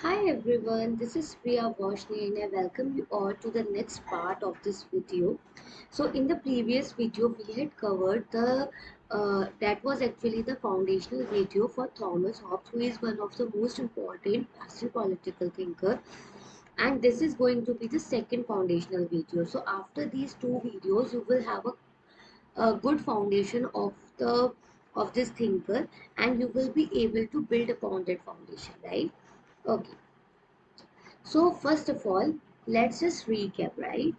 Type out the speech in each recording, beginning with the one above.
Hi everyone, this is Priya Vashni and I welcome you all to the next part of this video. So in the previous video we had covered the uh, that was actually the foundational video for Thomas Hobbes who is one of the most important Western political thinker and this is going to be the second foundational video. So after these two videos you will have a, a good foundation of the of this thinker and you will be able to build upon that foundation right okay so first of all, let's just recap, right?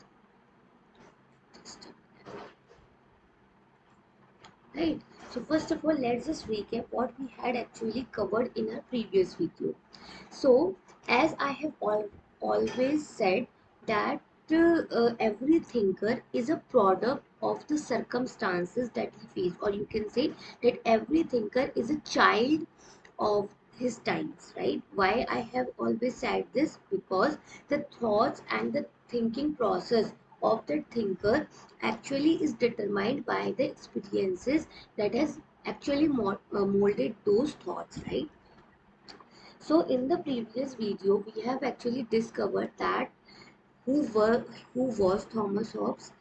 Right. So first of all, let's just recap what we had actually covered in our previous video. So as I have al always said that uh, every thinker is a product of the circumstances that he faced or you can say that every thinker is a child of his times right? Why i have always said this? Because the thoughts and the thinking process of the thinker actually is determined by the experiences that has actually uh, molded those thoughts right? So in the previous video we have actually discovered that who were who was thomas hobbes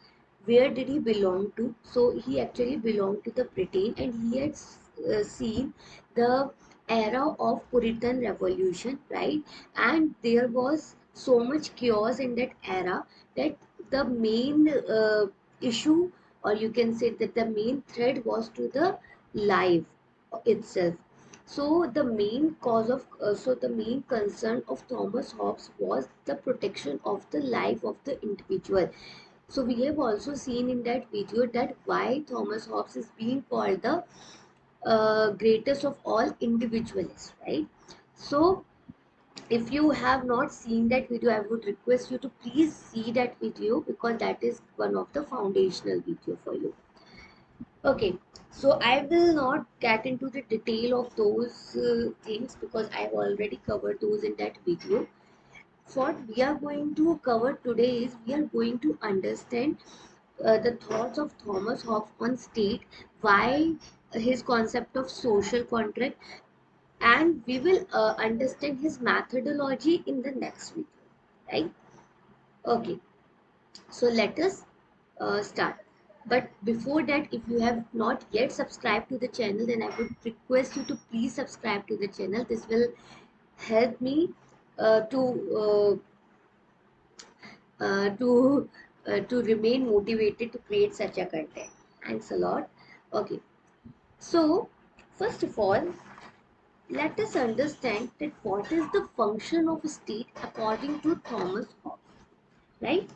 where did he belong to? So he actually belonged to the britain and he had uh, seen the era of Puritan revolution, right? And there was so much chaos in that era that the main uh, issue, or you can say that the main threat was to the life itself. So the main cause of, uh, so the main concern of Thomas Hobbes was the protection of the life of the individual. So we have also seen in that video that why Thomas Hobbes is being called the uh, greatest of all individualists right? So if you have not seen that video i would request you to please see that video because that is one of the foundational video for you. Okay so i will not get into the detail of those uh, things because i've already covered those in that video. What we are going to cover today is we are going to understand uh, the thoughts of Thomas Hobbes on state, why his concept of social contract, and we will uh, understand his methodology in the next video, right? Okay, so let us uh, start. But before that, if you have not yet subscribed to the channel, then I would request you to please subscribe to the channel. This will help me uh, to uh, uh, to uh, to remain motivated to create such a content. Thanks a lot. Okay. So, first of all, let us understand that what is the function of a state according to Thomas Hobbes, right?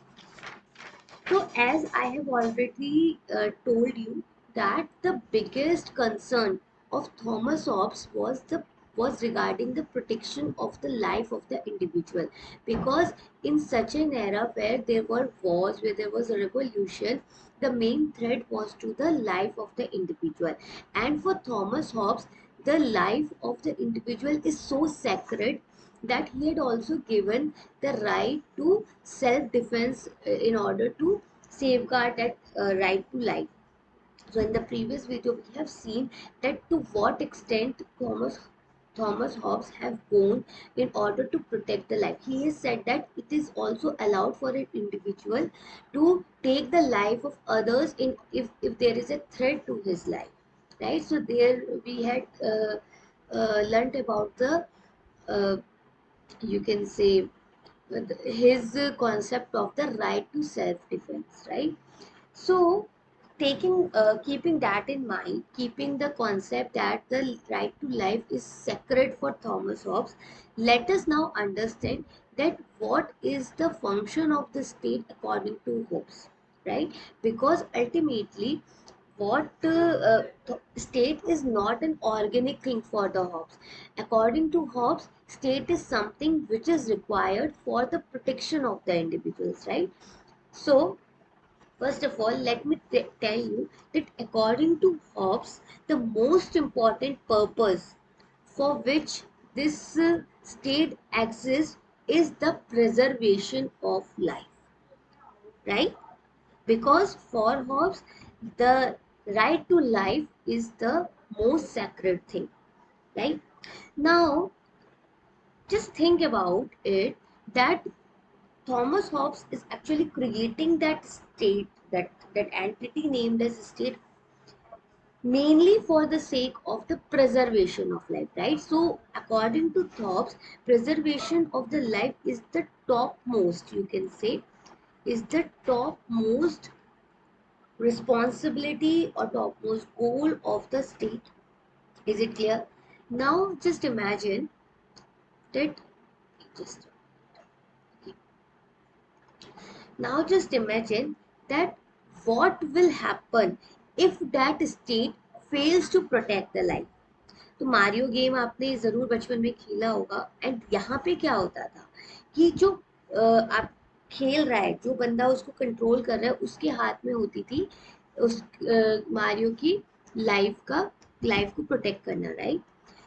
So, as I have already uh, told you that the biggest concern of Thomas Hobbes was the was regarding the protection of the life of the individual. Because in such an era where there were wars where there was a revolution the main threat was to the life of the individual. And for thomas hobbes the life of the individual is so sacred that he had also given the right to self-defense uh, in order to safeguard that uh, right to life. So in the previous video we have seen that to what extent thomas Thomas Hobbes have gone in order to protect the life. He has said that it is also allowed for an individual to take the life of others in if, if there is a threat to his life. Right. So there we had uh, uh, learnt about the uh, you can say his concept of the right to self-defense. Right. So taking uh, keeping that in mind keeping the concept that the right to life is sacred for thomas hobbes let us now understand that what is the function of the state according to hobbes right? Because ultimately what uh, uh, state is not an organic thing for the hobbes. According to hobbes state is something which is required for the protection of the individuals right? So First of all, let me tell you that according to Hobbes, the most important purpose for which this uh, state exists is the preservation of life. Right? Because for Hobbes, the right to life is the most sacred thing. Right? Now, just think about it that Thomas Hobbes is actually creating that state, that, that entity named as state mainly for the sake of the preservation of life, right? So according to Hobbes, preservation of the life is the topmost, you can say, is the topmost responsibility or topmost goal of the state. Is it clear? Now just imagine that just now just imagine that what will happen if that state fails to protect the life? तो Mario game आपने ज़रूर बचपन में खेला होगा। And यहाँ पे क्या होता था कि जो आप खेल रहा है, जो बंदा उसको कंट्रोल कर रहा है, उसके हाथ में होती थी उस मारियो की लाइफ का लाइफ को प्रोटेक्ट करना right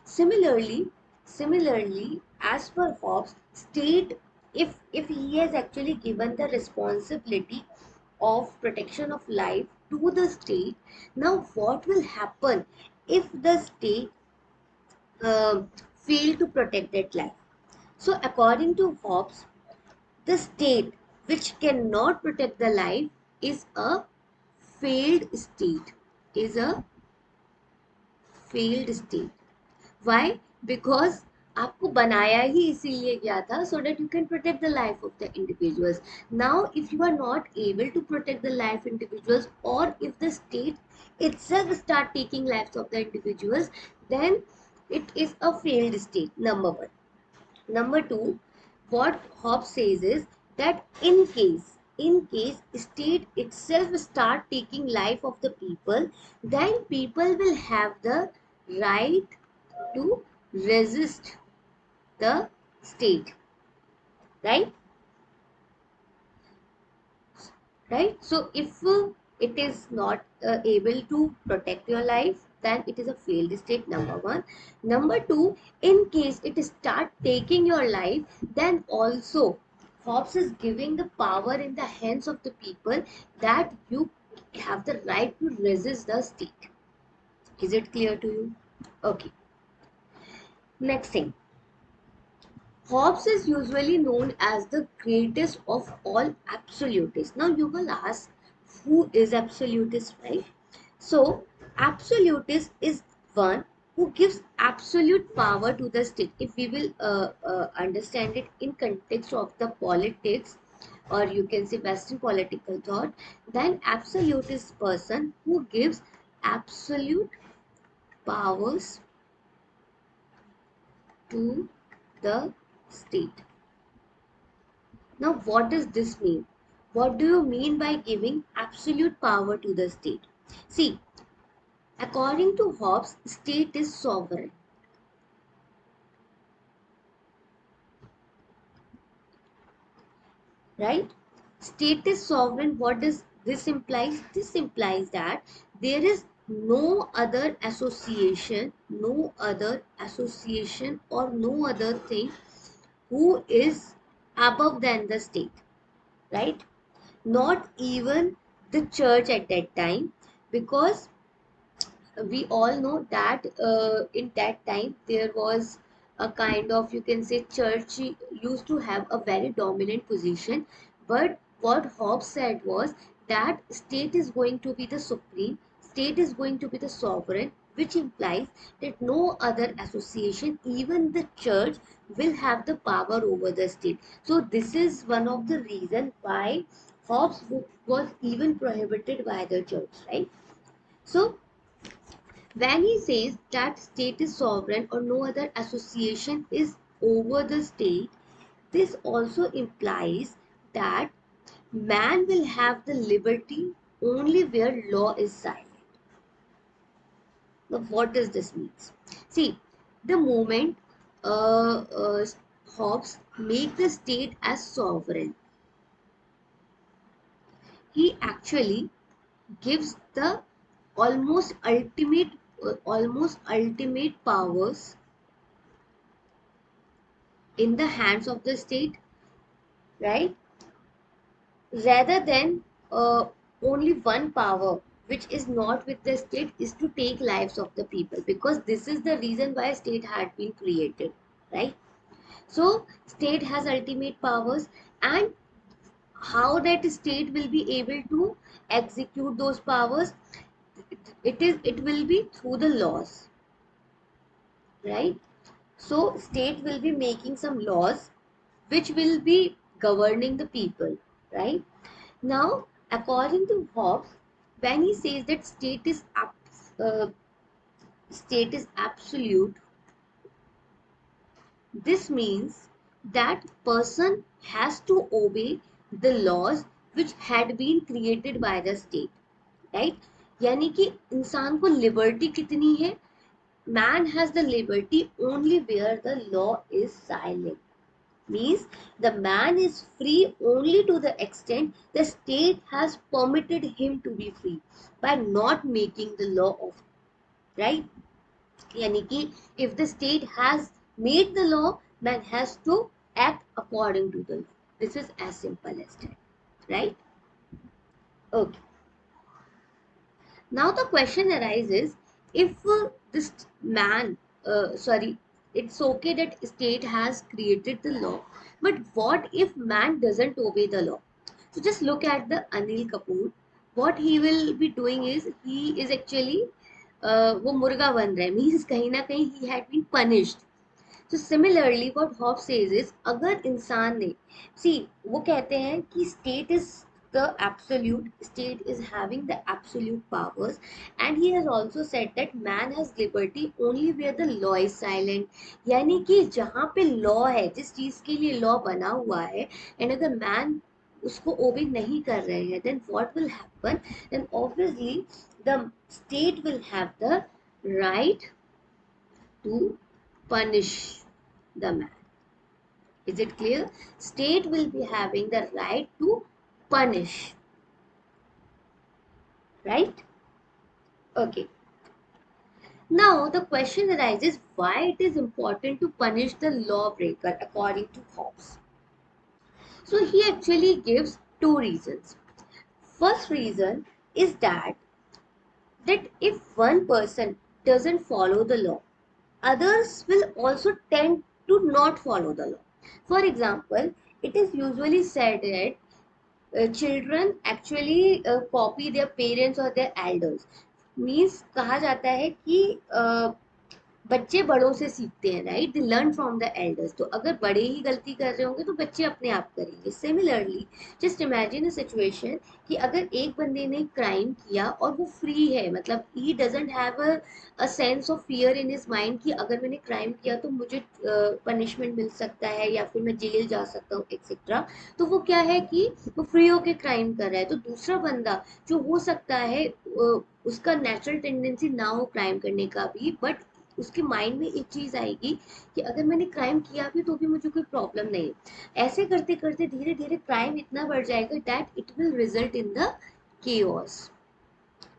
similarly similarly as per Hobbes state if if he has actually given the responsibility of protection of life to the state. Now what will happen if the state uh, fail to protect that life? So according to hobbes the state which cannot protect the life is a failed state. Is a failed state. Why? Because आपको बनाया ही इसीलिए गया था so that you can protect the life of the individuals now if you are not able to protect the life individuals और if the state it start taking life of the individuals then it is a failed state number one number two what Hobbes says is that in case in case state it self start taking life of the people then people will have the right to resist the state right? Right? So if it is not uh, able to protect your life then it is a failed state number one. Number two in case it start taking your life then also Hobbes is giving the power in the hands of the people that you have the right to resist the state. Is it clear to you? Okay. Next thing Hobbes is usually known as the greatest of all absolutists. Now you will ask, who is absolutist, right? So absolutist is one who gives absolute power to the state. If we will uh, uh, understand it in context of the politics or you can say Western political thought, then absolutist person who gives absolute powers to the state. Now, what does this mean? What do you mean by giving absolute power to the state? See, according to Hobbes, state is sovereign. Right? State is sovereign. What does this implies? This implies that there is no other association, no other association or no other thing who is above than the state, right? Not even the church at that time, because we all know that uh, in that time there was a kind of you can say church used to have a very dominant position but what hobbes said was that state is going to be the supreme state is going to be the sovereign which implies that no other association, even the church, will have the power over the state. So this is one of the reasons why Hobbes was even prohibited by the church, right? So when he says that state is sovereign or no other association is over the state, this also implies that man will have the liberty only where law is silent. What does this means? See, the moment uh, uh, Hobbes make the state as sovereign, he actually gives the almost ultimate, uh, almost ultimate powers in the hands of the state, right? Rather than uh, only one power which is not with the state is to take lives of the people because this is the reason why state had been created right? So state has ultimate powers and how that state will be able to execute those powers it is it will be through the laws right? So state will be making some laws which will be governing the people right? Now according to hobbes when he says that state is uh, state is absolute this means that person has to obey the laws which had been created by the state right यानी कि इंसान को liberty कितनी है man has the liberty only where the law is silent means the man is free only to the extent the state has permitted him to be free by not making the law of right? Ki if the state has made the law man has to act according to the law. This is as simple as that right? Okay. Now the question arises if uh, this man uh, sorry it's okay that state has created the law but what if man doesn't obey the law so just look at the anil kapoor what he will be doing is he is actually uh, वो मुर्गा बन रहा है means कहीं ना कहीं he had been punished तो similarly what hob says is अगर इंसान ने सी वो कहते हैं कि state is the absolute state is having the absolute powers and he has also said that man has liberty only where the law is silent यानी कि जहाँ पे law है जिस चीज के लिए law बना हुआ है and अगर man उसको obey नहीं कर रहे हैं then what will happen then obviously the state will have the right to punish the man is it clear state will be having the right to punish. Right? Okay. Now the question arises why it is important to punish the lawbreaker according to Hobbes. So he actually gives two reasons. First reason is that that if one person doesn't follow the law, others will also tend to not follow the law. For example, it is usually said that children actually copy their parents और their elders means कहा जाता है कि uh, बच्चे बड़ों से सीखते हैं right they learn from the elders तो अगर बड़े ही गलती कर रहे होंगे तो बच्चे अपने आप करेंगे। Similarly just imagine a situation कि अगर एक बंदे ने क्राइम किया और वो फ्री है मतलब ही doesn't have a sense of fear in his mind कि अगर मैंने क्राइम किया तो मुझे पनिशमेंट uh, मिल सकता है या फिर मैं जेल जा सकता हूँ एक्सेट्रा तो वो क्या है कि वो फ्री होके क्राइम कर रहा है। तो दूसरा बंदा जो हो सकता है uh, उसका नेचुरल टेंडेंसी ना हो क्राइम करने का भी बट उसके माइंड में एक चीज़ आएगी कि अगर मैंने क्राइम किया भी तो भी मुझे कोई प्रॉब्लम नहीं ऐसे करते करते धीरे धीरे क्राइम इतना बढ़ जाएगा that it will result in the case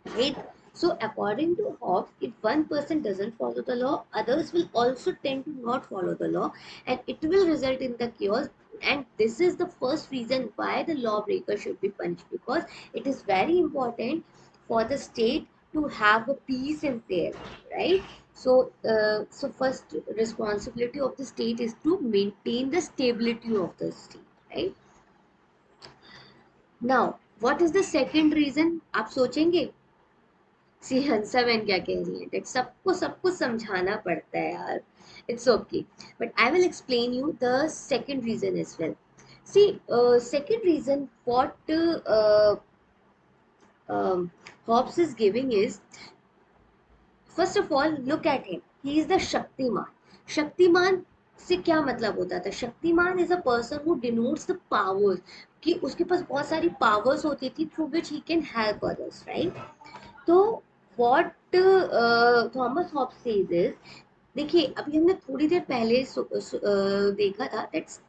right so according to Hobbes if one person doesn't follow the law others will also tend to not follow the law and it will result in the case and this is the first reason why the law breaker should be punished because it is very important for the state to have a peace in there right? so, uh, so first responsibility of the state is to maintain the stability of the state, right? Now, what is the second reason? आप सोचेंगे सी हंसा बहन क्या कह रही है date सबको सब कुछ समझाना पड़ता है यार it's okay but I will explain you the second reason is well C second reason what uh, um, Hobbes is giving is first of all look at him he is the Shaktimaan Shaktimaan से क्या मतलब होता था? Shaktimaan is a person who denotes the powers कि उसके पास बहुत सारी पावर्स होती थी through which he can help others right तो what Thomas Hobbes says is देखिए अभी हमने थोड़ी देर पहले सु, सु, uh, देखा था that's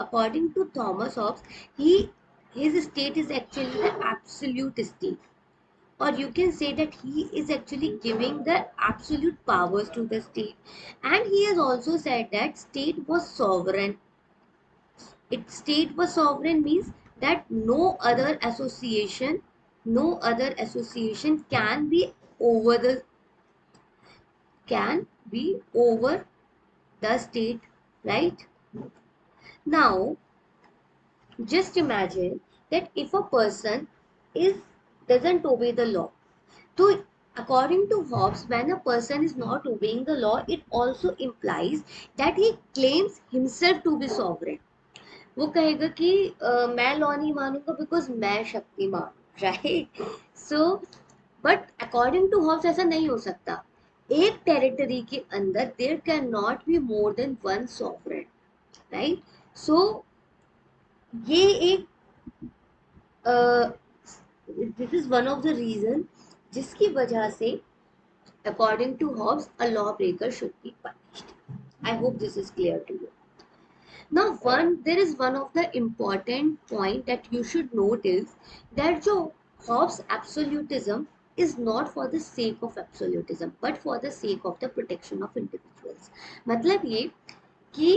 according to Thomas Hobbes he his state is actually the absolute state. Or you can say that he is actually giving the absolute powers to the state. And he has also said that state was sovereign. It state was sovereign means that no other association no other association can be over the can be over the state right? Now, just imagine that if a person is doesn't obey the law, so according to Hobbes, when a person is not obeying the law, it also implies that he claims himself to be sovereign. वो कहेगा कि uh, मैं law नहीं मानूंगा because मैं Shaktimaan right so but according to Hobbes ऐसा नहीं हो सकता एक टेरिटरी के अंदर there can not be more than one sovereign right so ये एक this is one of the reason जिसकी वजह से according to Hobbes a law breaker should be punished I hope this is clear to you now one there is one of the important point that you should note is that जो Hobbes absolutism is not for the sake of absolutism but for the sake of the protection of individuals मतलब ये कि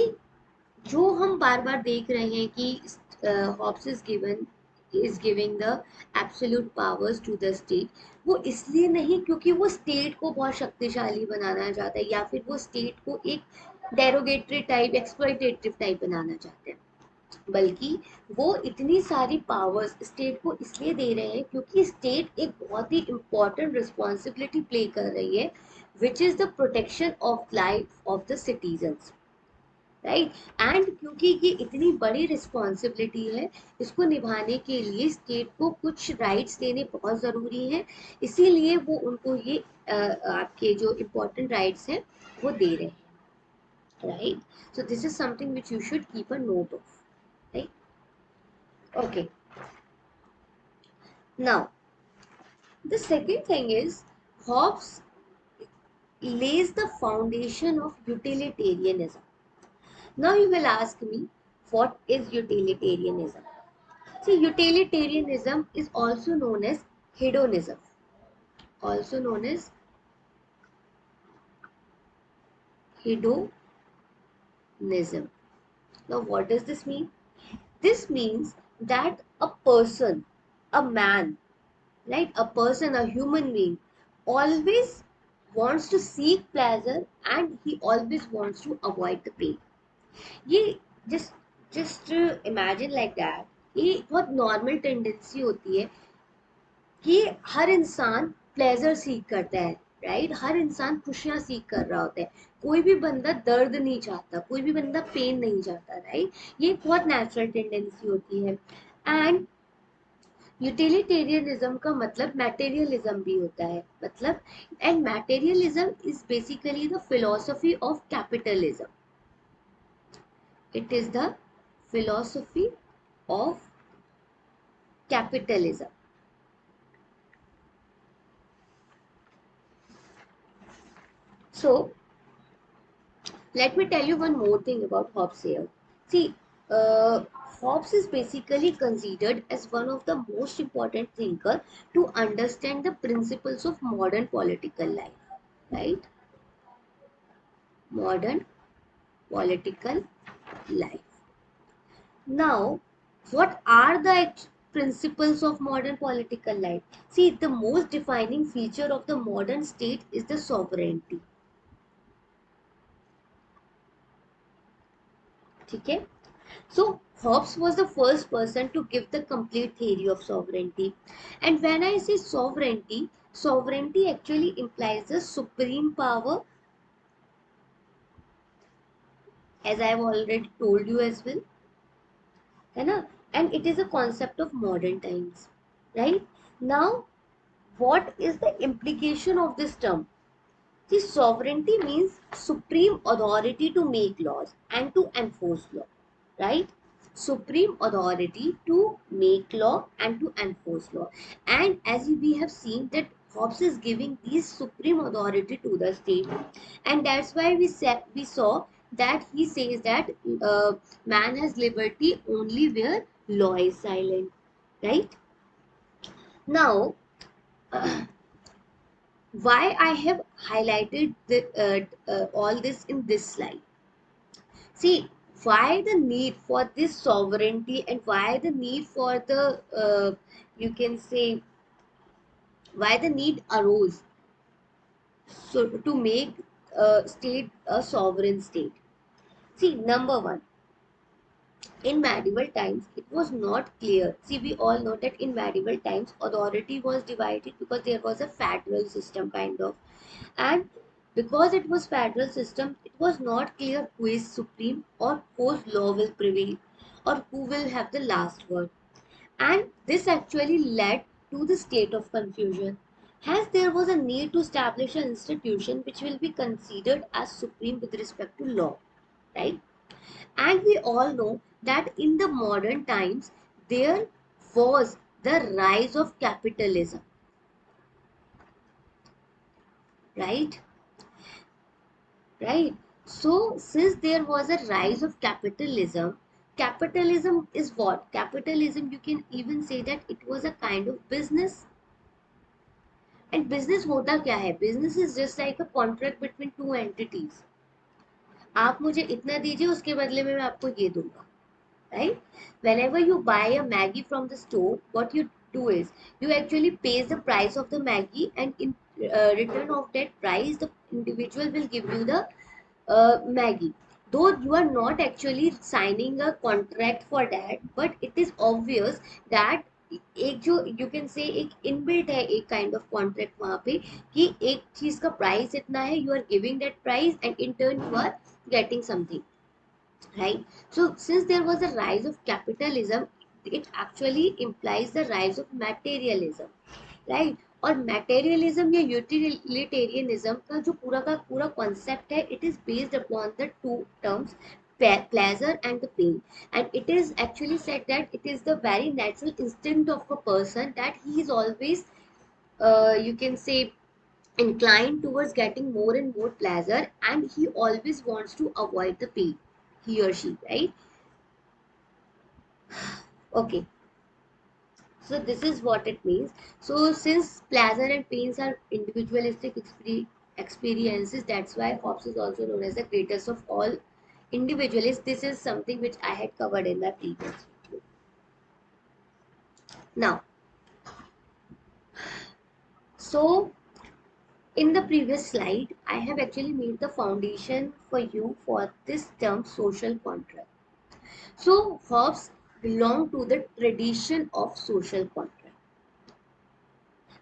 जो हम बार बार देख रहे हैं कि Hobbes is given is giving the absolute powers to the state वो इसलिए नहीं क्योंकि वो स्टेट को बहुत शक्तिशाली बनाना चाहता है या फिर वो स्टेट को एक डेरोगेटरी टाइप एक्सप्लोइटेटिव टाइप बनाना चाहते हैं। बल्कि वो इतनी सारी पावर्स स्टेट को इसलिए दे रहे हैं क्योंकि स्टेट एक बहुत ही इम्पोर्टेंट रिस्पॉन्सिबिलिटी प्ले कर रही है which is the protection of life of the citizens right and क्योंकि ये इतनी बड़ी रिस्पॉन्सिबिलिटी है, इसको निभाने के लिए स्टेट को कुछ राइट्स देने बहुत ज़रूरी है। इसीलिए वो उनको ये आपके जो इम्पोर्टेंट राइट्स हैं, वो दे रहे हैं। Right so this is something which you should keep a note of right okay now the second thing is Hobbes lays the foundation of utilitarianism. Now you will ask me, what is utilitarianism? See, utilitarianism is also known as hedonism. Also known as hedonism. Now, what does this mean? This means that a person, a man, right, a person, a human being, always wants to seek pleasure and he always wants to avoid the pain. ये just just imagine like that ये बहुत normal tendency होती है कि हर इंसान pleasure सीख करता है राइट right? हर इंसान खुशियाँ सीख कर रहा होता है कोई भी बंदा दर्द नहीं चाहता, कोई भी बंदा पेन नहीं चाहता राइट? ये बहुत नेचुरल टेंडेंसी होती है एंड यूटिलिटेरियनिज्म का मतलब मैटेरियलिज्म भी होता है मतलब and materialism is basically the philosophy of capitalism It is the philosophy of capitalism. So, let me tell you one more thing about Hobbes here. See, uh, Hobbes is basically considered as one of the most important thinker to understand the principles of modern political life, right? Modern political life. Now, what are the principles of modern political life? See, the most defining feature of the modern state is the sovereignty. Okay? So, Hobbes was the first person to give the complete theory of sovereignty. And when I say sovereignty, sovereignty actually implies the supreme power as I have already told you as well. And it is a concept of modern times. Right? Now, what is the implication of this term? The sovereignty means supreme authority to make laws and to enforce law. Right? Supreme authority to make law and to enforce law. And as we have seen that Hobbes is giving this supreme authority to the state. And that's why we, said, we saw that he says that uh, man has liberty only where law is silent right? Now uh, why i have highlighted the, uh, uh, all this in this slide? See why the need for this sovereignty and why the need for the uh, you can say why the need arose so to make a state a sovereign state See, number one, in medieval times it was not clear. See we all know that in medieval times authority was divided because there was a federal system kind of. And because it was federal system it was not clear who is supreme or whose law will prevail or who will have the last word. And this actually led to the state of confusion. Hence, there was a need to establish an institution which will be considered as supreme with respect to law, right? And we all know that in the modern times, there was the rise of capitalism, right? Right. So, since there was a rise of capitalism, capitalism is what? Capitalism, you can even say that it was a kind of business. And business hota kya hai? Business is just like a contract between two entities. आप मुझे इतना दीजिए, उसके बदले में मैं आपको ये दूँगा। Right whenever you buy a Maggi from the store what you do is you actually pays the price of the Maggi and in return of that price the individual will give you the Maggi though you are not actually signing a contract for that but it is obvious that एक जो you can से एक inbuilt है एक kind of contract वहाँ पे कि एक चीज़ का प्राइस इतना है you are giving that price and in turn you are getting something right so since there was a rise of capitalism it actually implies the rise of materialism right और materialism या utilitarianism का जो पूरा का पूरा concept है it is based upon the two terms pleasure and the pain and it is actually said that it is the very natural instinct of a person that he is always uh, you can say inclined towards getting more and more pleasure and he always wants to avoid the pain he or she right? Okay. So this is what it means. So since pleasure and pains are individualistic experiences that's why hobbes is also known as the greatest of all individualists. This is something which i had covered in my previous video. Now so in the previous slide i have actually made the foundation for you for this term social contract so hobbes belong to the tradition of social contract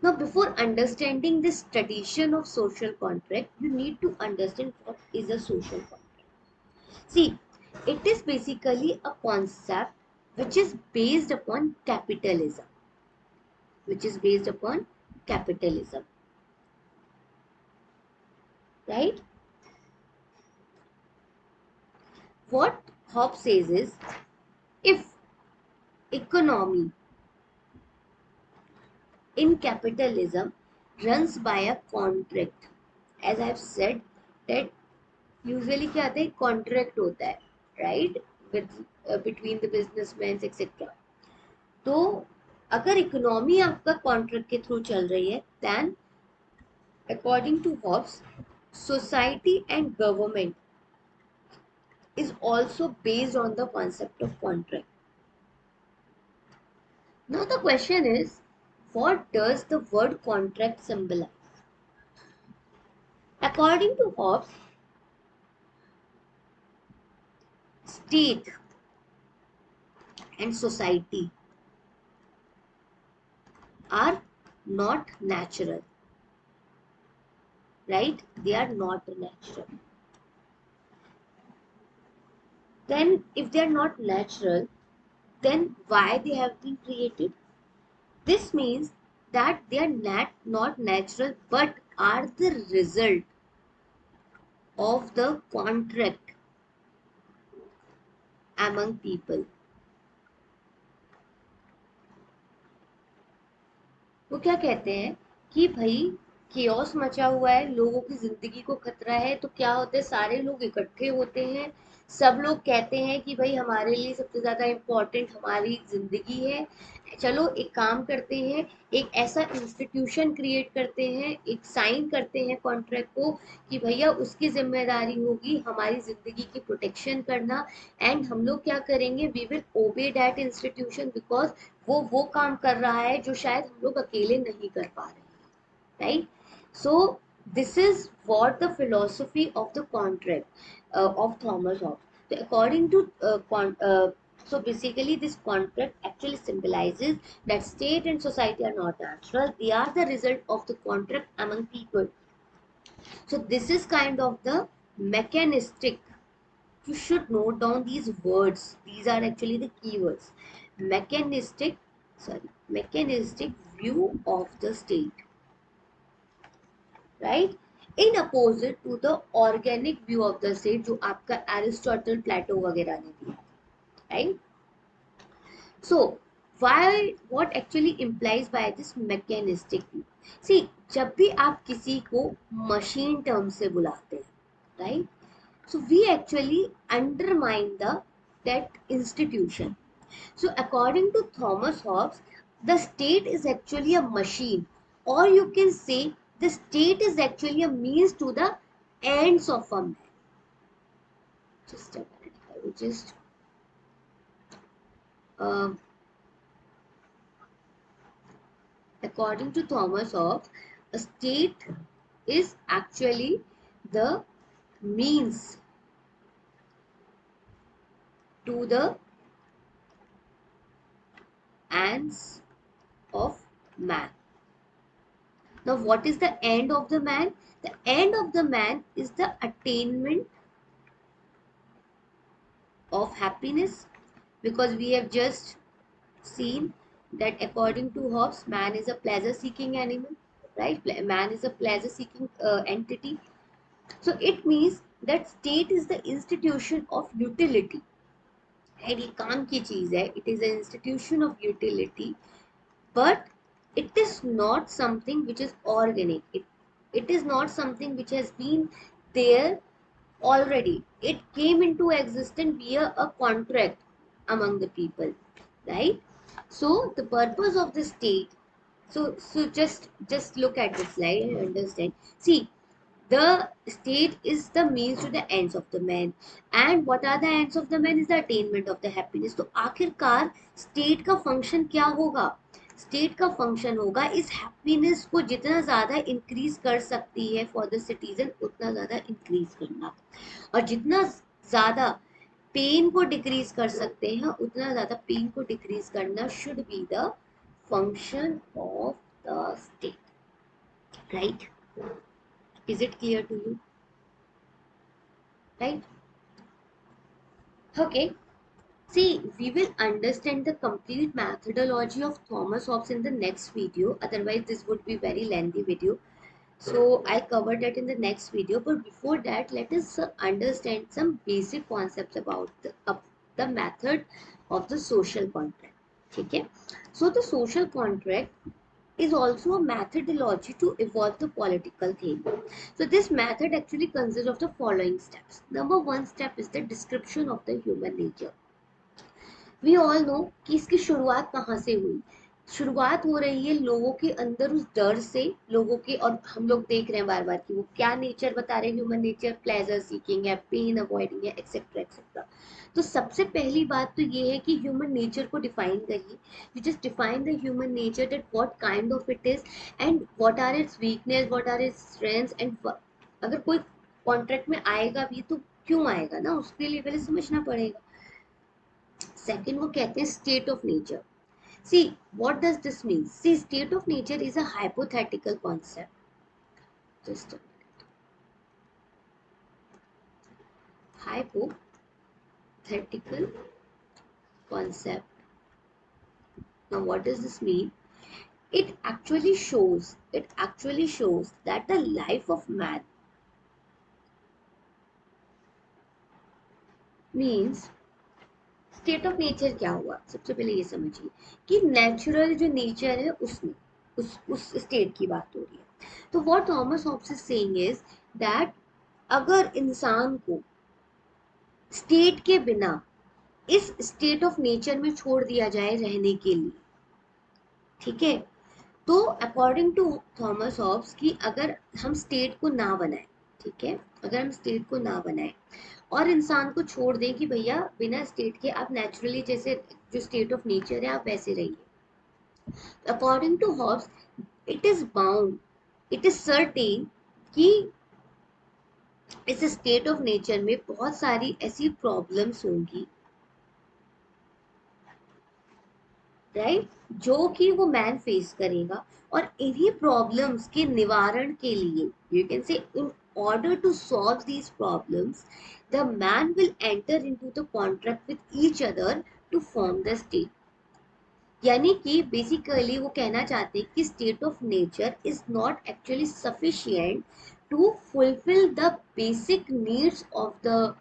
now before understanding this tradition of social contract you need to understand what is a social contract See, it is basically a concept which is based upon capitalism. Which is based upon capitalism Right? What Hobbes says is, if economy in capitalism runs by a contract, as I have said, that usually क्या आता है contract होता है right with between the businessman etcetera तो अगर economy आपका contract के through चल रही है then according to Hobbs society and government is also based on the concept of contract. Now the question is, what does the word contract symbolize? According to Hobbes, state and society are not natural right they are not natural then if they are not natural then why they have been created this means that they are not not natural but are the result of the contract among people वो क्या कहते हैं कि भाई chaos मचा हुआ है, लोगों की ज़िंदगी को खतरा है तो क्या होता है, सारे लोग इकट्ठे होते हैं। सब लोग कहते हैं कि भाई हमारे लिए सबसे ज़्यादा इम्पोर्टेंट हमारी ज़िंदगी है। चलो, एक काम करते हैं, एक ऐसा इंस्टीट्यूशन क्रिएट करते हैं, एक साइन करते हैं कॉन्ट्रैक्ट को कि भैया उसकी ज़िम्मेदारी होगी हमारी ज़िंदगी की प्रोटेक्शन करना। एंड हम लोग क्या करेंगे we will obey that institution because वो वो काम कर रहा है जो शायद हम लोग अकेले नहीं कर पा रहे right So this is what the philosophy of the contract uh, of Thomas Hobbes. So according to uh, con uh, so basically this contract actually symbolizes that state and society are not natural. They are the result of the contract among people. So this is kind of the mechanistic. You should note down these words. These are actually the keywords. Mechanistic, sorry, mechanistic view of the state Right? In opposite to the organic view of the state जो आपका Aristotle Plato वगैरह ने दिया right so why what actually implies by this mechanistic see जब भी आप किसी को मशीन टर्म से बुलाते हैं right so we actually undermine the that institution. So, according to thomas hobbes, the state is actually a machine. Or you can say the state is actually a means to the ends of a man. Just a minute, I will just. Uh, according to Thomas Hobbes, a state is actually the means to the ends of man. Now, what is the end of the man? The end of the man is the attainment of happiness because we have just seen that according to Hobbes, man is a pleasure seeking animal, right? Man is a pleasure seeking uh, entity. So it means that state is the institution of utility. And ये काम की चीज है it is an institution of utility but it is not something which is organic it, it is not something which has been there already it came into existence via a contract among the people right so the purpose of the state so so just just look at this slide and understand see the state is the means to the ends of the man and what are the ends of the man is the attainment of the happiness तो आखिरकार state का function क्या होगा State का function होगा, इस happiness को जितना ज़्यादा इंक्रीज कर सकती है फॉर द सिटीजन उतना ज़्यादा इंक्रीज करना। और जितना ज़्यादा पेन को डिक्रीज कर सकते हैं, उतना ज़्यादा पेन को डिक्रीज करना should be the function of the state right is it clear to you right okay See, we will understand the complete methodology of Thomas Hobbes in the next video. Otherwise, this would be very lengthy video. So, I'll cover that in the next video. But before that, let us understand some basic concepts about the, uh, the method of the social contract. Okay? So, the social contract is also a methodology to evolve the political theory. So this method actually consists of the following steps. Number one step is the description of the human nature. We all know कि इसकी शुरुआत कहाँ से हुई? शुरुआत हो रही है लोगों के अंदर उस डर से, लोगों के और हम लोग देख रहे हैं बार बार कि वो क्या नेचर बता रहे हैं ह्यूमन नेचर प्लेजर सीकिंग है पेन अवॉइडिंग है एक्सेट्रा एक्सेट्रा तो सबसे पहली बात तो ये है कि ह्यूमन नेचर को डिफाइन करिए। You just define the human nature that what kind of it is and what are its weakness what are its strengths and अगर कोई कॉन्ट्रैक्ट में आएगा भी तो क्यों आएगा ना? उसके लिए पहले समझना पड़ेगा। सेकेंड वो कहते हैं state of nature see what does this mean C state of nature is a hypothetical concept just hypothetical concept now what does this mean it actually shows it actually shows that the life of man means state of nature क्या हुआ? सबसे पहले ये समझिए कि natural जो nature है, उसमें, उस उस स्टेट की बात हो रही है। तो what Thomas Hobbes is saying is that अगर इंसान को स्टेट के बिना इस स्टेट ऑफ़ नेचर में छोड़ दिया जाए रहने के लिए, ठीक है? तो अकॉर्डिंग टू थॉमस हॉब्स की अगर हम स्टेट को ना बनाए, ठीक है? अगर हम स्टेट को ना बनाए और इंसान को छोड़ दें कि भैया, बिना स्टेट के आप नेचुरली जैसे, जो स्टेट ऑफ़ नेचर है, आप वैसे रहिए। According to Hobbes it is bound it is certain कि इस स्टेट ऑफ़ नेचर में बहुत सारी ऐसी प्रॉब्लम्स होंगी। Right right? जो कि वो मैन फेस करेगा। और इन्हीं प्रॉब्लम्स के निवारण के लिए you can say order to solve these problems the man will enter into the contract with each other to form the state यानी कि बेसिकली वो कहना चाहते हैं कि state of nature is not actually sufficient to fulfil the basic needs of the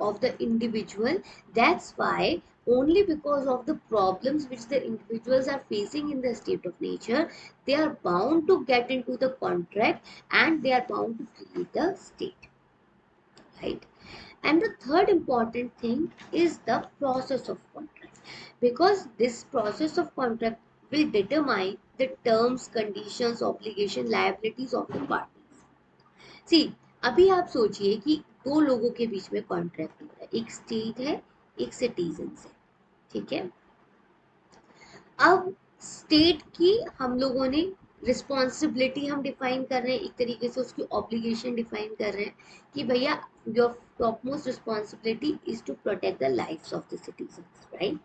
of the individual that's why only because of the problems which the individuals are facing in the state of nature they are bound to get into the contract and they are bound to create the state right and the third important thing is the process of contract because this process of contract will determine the terms conditions obligation liabilities of the parties see अभी आप सोचिए कि दो लोगों के बीच में contract हो रहा है एक स्टेट है एक सिटीजन है ठीक है? अब स्टेट की हम लोगों ने रिस्पॉन्सिबिलिटी हम डिफाइन कर रहे हैं, एक तरीके से उसकी ऑब्लिगेशन डिफाइन कर रहे हैं कि भैया your top most responsibility is to protect the life of the citizen right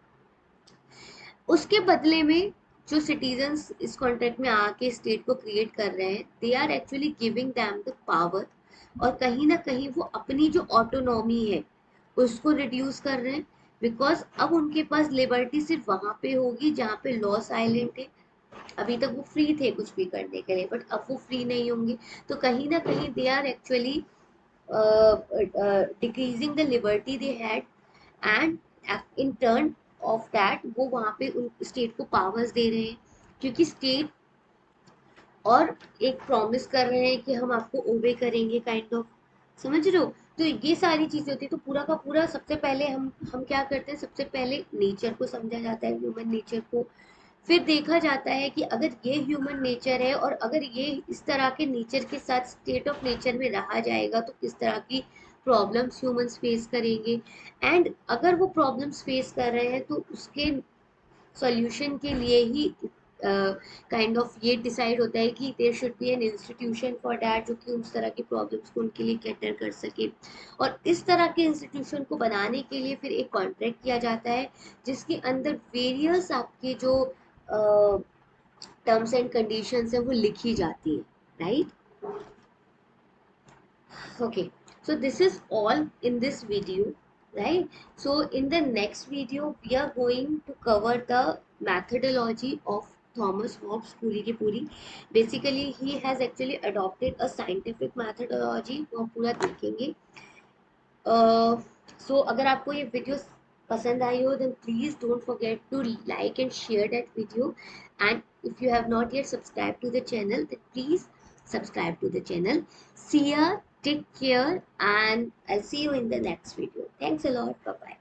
उसके बदले में जो सिटीजन्स इस कॉन्ट्रैक्ट में आके स्टेट को क्रिएट कर रहे हैं they are actually giving them the power और कहीं ना कहीं वो अपनी जो ऑटोनॉमी है उसको रिड्यूस कर रहे हैं बिकॉज़ अब उनके पास लिबर्टी सिर्फ़ वहाँ पे होगी जहाँ पे लॉ साइलेंट है अभी तक वो फ्री थे कुछ भी करने के लिए बट अब वो फ्री नहीं होंगे। तो कहीं ना कहीं they are actually decreasing the liberty they had and in turn of that वो वहाँ पे उन स्टेट को पावर्स दे रहे हैं। क्योंकि स्टेट और एक प्रॉमिस कर रहे हैं कि हम आपको ओबे करेंगे काइंड kind ऑफ़ of. समझ रहे हो? तो ये सारी चीज़ें होती है। तो पूरा का पूरा सबसे पहले हम हम क्या करते हैं? सबसे पहले नेचर को समझा जाता है ह्यूमन नेचर को। फिर देखा जाता है कि अगर ये ह्यूमन नेचर है और अगर ये इस तरह के नेचर के साथ स्टेट ऑफ़ नेचर में रहा जाएगा तो किस तरह की प्रॉब्लम्स ह्यूमंस फेस करेंगे? एंड अगर वो प्रॉब्लम्स फेस कर रहे हैं तो उसके सॉल्यूशन के लिए ही काइंड ऑफ़ ये डिसाइड होता है कि there should be an institution for that जो कि उस तरह की प्रॉब्लम्स को उनके लिए कैटर कर सके। और इस तरह के इंस्टीट्यूशन को बनाने के लिए फिर एक कॉन्ट्रैक्ट किया जाता है, जिसके अंदर वेरियस आपके जो टर्म्स एंड कंडीशंस है वो लिखी जाती है right okay so this is all in this video, right? So in the next video, we are going to cover the methodology of Thomas Hobbes पूरी की पूरी. Basically he has actually adopted a scientific methodology वो पूरा देखेंगे. सो uh, so, अगर आपको ये video पसंद आई हो then please don't forget to like and share that video and if you have not yet subscribe to the channel then please subscribe to the channel see ya, take care and I see you in the next video thanks a lot bye